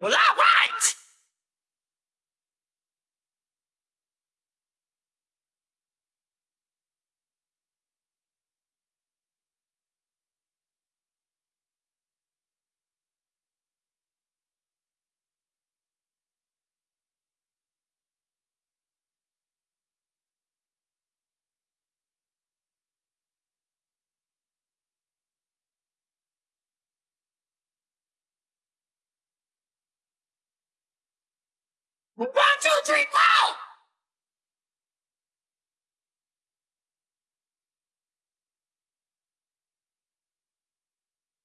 Well, all right. One, two, three, four.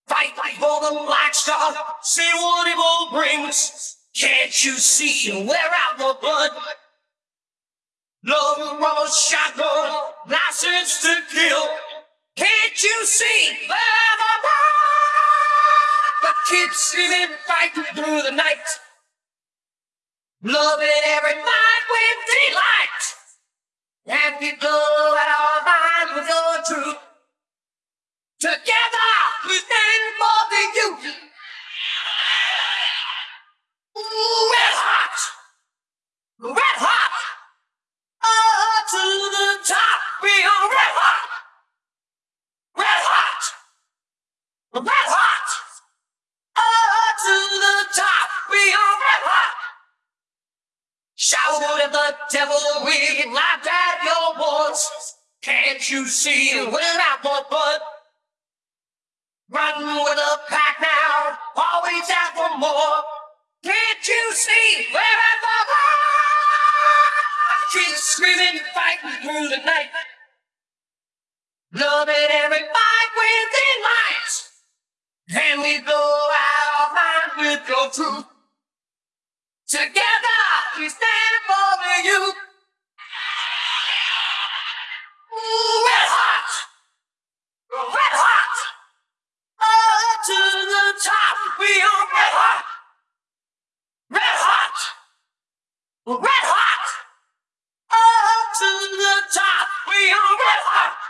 Fight, for the black star. See what it all brings. Can't you see? Wear out the blood. Love rubber shotgun, license to kill. Can't you see? The blood. The kids screaming, fighting through the night. Loving every night with delight. And we go at our minds with your truth. Together devil, we laughed at your words. Can't you see we're out for blood? Run with the pack now, always out for more. Can't you see we're at the blood? Keep screaming, fighting through the night. Loving every fight within lights. And we go out our mind with your truth. Together. Red hot! Up to the top, we are red hot!